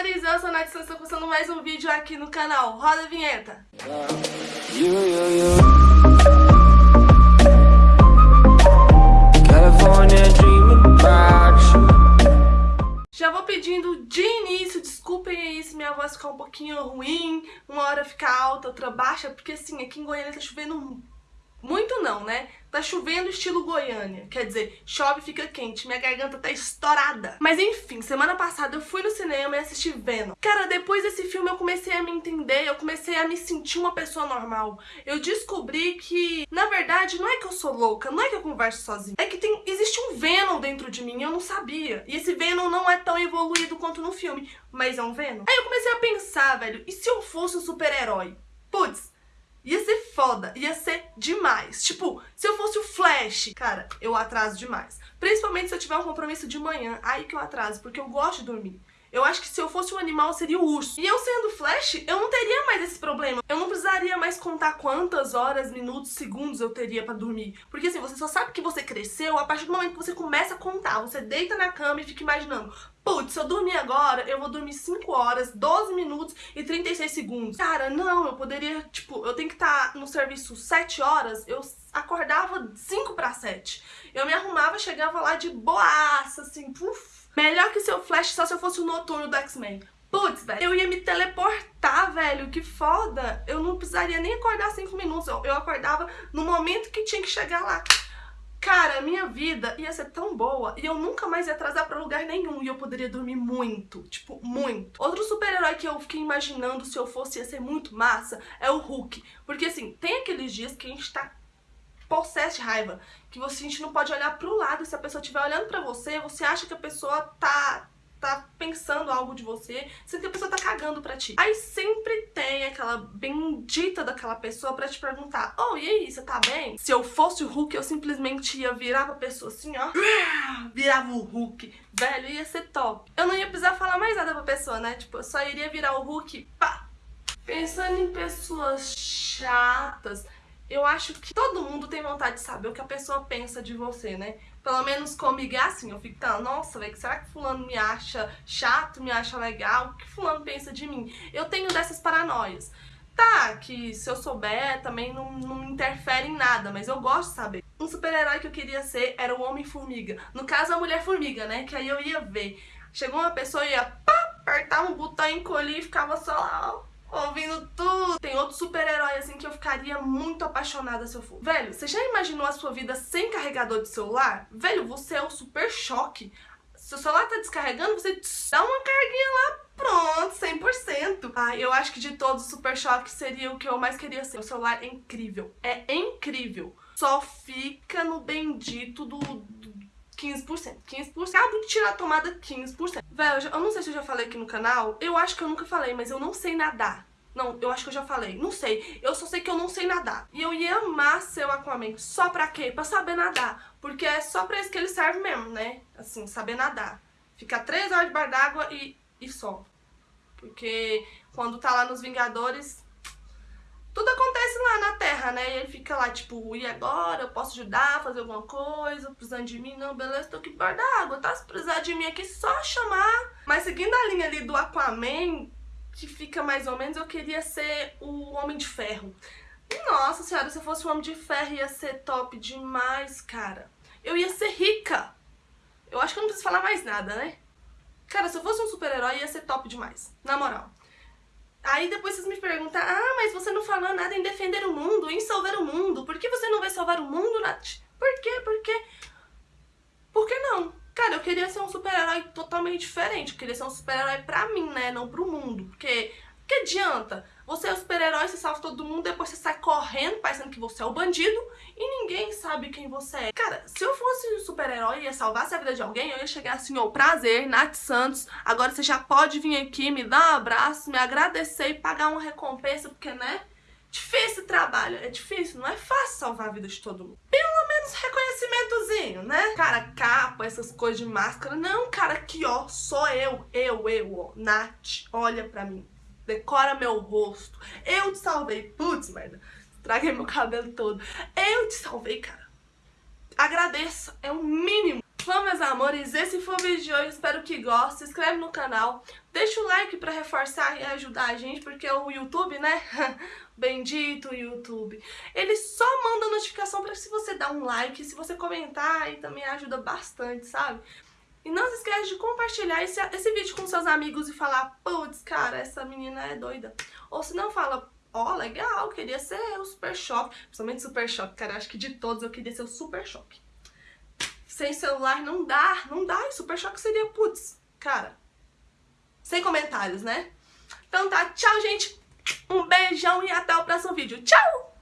amores, eu sou Nath estou começando mais um vídeo aqui no canal. Roda a vinheta! Já vou pedindo de início, desculpem aí se minha voz ficar um pouquinho ruim, uma hora ficar alta, outra baixa, porque assim, aqui em Goiânia tá chovendo muito não, né? Tá chovendo estilo Goiânia, quer dizer, chove e fica quente, minha garganta tá estourada. Mas enfim, semana passada eu fui no cinema e assisti Venom. Cara, depois desse filme eu comecei a me entender, eu comecei a me sentir uma pessoa normal. Eu descobri que, na verdade, não é que eu sou louca, não é que eu converso sozinha, é que tem, existe um Venom dentro de mim, eu não sabia. E esse Venom não é tão evoluído quanto no filme, mas é um Venom. Aí eu comecei a pensar, velho, e se eu fosse um super-herói? Putz, Ia ser foda, ia ser demais. Tipo, se eu fosse o Flash, cara, eu atraso demais. Principalmente se eu tiver um compromisso de manhã, aí que eu atraso, porque eu gosto de dormir. Eu acho que se eu fosse um animal, seria o urso. E eu sendo Flash, eu não teria mais esse problema. Eu não precisaria mais contar quantas horas, minutos, segundos eu teria pra dormir. Porque assim, você só sabe que você cresceu a partir do momento que você começa a contar. Você deita na cama e fica imaginando, putz, se eu dormir agora, eu vou dormir 5 horas, 12 minutos e 36 segundos. Cara, não, eu poderia, tipo, eu tenho que estar no serviço 7 horas, eu acordava 5 para 7. Eu me arrumava, chegava lá de boaça, assim, puf, Melhor que seu Flash só se eu fosse o noturno do X-Men. Putz, velho, eu ia me teleportar, velho, que foda. Eu não precisaria nem acordar 5 minutos, eu, acordava no momento que tinha que chegar lá. Cara, minha vida ia ser tão boa e eu nunca mais ia atrasar pra lugar nenhum e eu poderia dormir muito, tipo, muito. Outro super-herói que eu fiquei imaginando se eu fosse ia ser muito massa é o Hulk. Porque assim, tem aqueles dias que a gente tá possesso de raiva. Que você, a gente não pode olhar pro lado. Se a pessoa estiver olhando pra você, você acha que a pessoa tá tá pensando algo de você, sendo que a pessoa tá cagando pra ti. Aí sempre tem aquela bendita daquela pessoa pra te perguntar, oh, e aí, você tá bem? Se eu fosse o Hulk, eu simplesmente ia virar pra pessoa assim, ó, virava o Hulk, velho, ia ser top. Eu não ia precisar falar mais nada pra pessoa, né? Tipo, eu só iria virar o Hulk, pá. Pensando em pessoas chatas, eu acho que todo mundo tem vontade de saber o que a pessoa pensa de você, né? Pelo menos comigo é assim, eu fico, tá, nossa, velho, será que fulano me acha chato, me acha legal? O que fulano pensa de mim? Eu tenho dessas paranoias. Tá, que se eu souber também não, não interfere em nada, mas eu gosto de saber. Um super-herói que eu queria ser era o Homem-Formiga. No caso, a Mulher-Formiga, né? Que aí eu ia ver. Chegou uma pessoa e ia pá, apertar um botão, encolher e ficava só lá, ó super-herói assim que eu ficaria muito apaixonada se eu for. Velho, você já imaginou a sua vida sem carregador de celular? Velho, você é o super choque. Se o celular tá descarregando, você dá uma carguinha lá, pronto, 100%. Ah, eu acho que de todos, o Super Choque seria o que eu mais queria ser. O celular é incrível, é incrível. Só fica no bendito do, do 15%. 15%. Acabo de tirar a tomada 15%. Velho, eu não sei se eu já falei aqui no canal. Eu acho que eu nunca falei, mas eu não sei nadar. Não, eu acho que eu já falei. Não sei. Eu só sei que eu não sei nadar. E eu ia amar ser o Aquaman. Só pra quê? Pra saber nadar. Porque é só pra isso que ele serve mesmo, né? Assim, saber nadar. Ficar três horas debaixo d'água e, e só. Porque quando tá lá nos Vingadores, tudo acontece lá na Terra, né? E ele fica lá, tipo, e agora? Eu posso ajudar, fazer alguma coisa? Precisando de mim? Não, beleza, tô aqui debaixo da água, tá? Se precisar de mim aqui, só chamar. Mas seguindo a linha ali do Aquaman, que fica mais ou menos, eu queria ser o Homem de Ferro. Nossa senhora, se eu fosse o Homem de Ferro ia ser top demais, cara. Eu ia ser rica. Eu acho que eu não preciso falar mais nada, né? Cara, se eu fosse um super-herói ia ser top demais. Na moral. Aí depois vocês me perguntam, ah, mas você não falou nada em defender o mundo, em salvar o mundo. Por que você não vai salvar o mundo, Nath? Por quê? Por quê? Cara, eu queria ser um super-herói totalmente diferente. Eu queria ser um super-herói pra mim, né? Não pro mundo. Porque que adianta? Você é o super-herói, você salva todo mundo, depois você sai correndo, parecendo que você é o bandido, e ninguém sabe quem você é. Cara, se eu fosse um super-herói e ia salvar a vida de alguém, eu ia chegar assim, ó, prazer, Nath Santos, agora você já pode vir aqui, me dar um abraço, me agradecer e pagar uma recompensa, porque, né? Difícil trabalho, é difícil, não é fácil salvar a vida de todo mundo. Pelo menos reconhecimentozinho, né? Cara, capa, essas coisas de máscara. Não, cara, aqui, ó, sou eu, eu, eu, ó, Nath, olha pra mim decora meu rosto. Eu te salvei. Putz, merda. Traguei meu cabelo todo. Eu te salvei, cara. Agradeça. É o mínimo. Bom, meus amores, esse foi o vídeo de hoje, espero que gostem, se inscreve no canal, deixa o like pra reforçar e ajudar a gente, porque o YouTube, né, bendito YouTube, ele só manda notificação pra se você dar um like, se você comentar, e também ajuda bastante, sabe? E não se esqueça de compartilhar esse, esse vídeo com seus amigos e falar, putz, cara, essa menina é doida. Ou se não, fala, ó, oh, legal, queria ser o Super Choque, principalmente Super Choque, cara, acho que de todos eu queria ser o Super Choque sem celular não dá, não dá. E Super Choque seria, putz, cara, sem comentários, né? Então tá, tchau, gente. Um beijão e até o próximo vídeo. Tchau!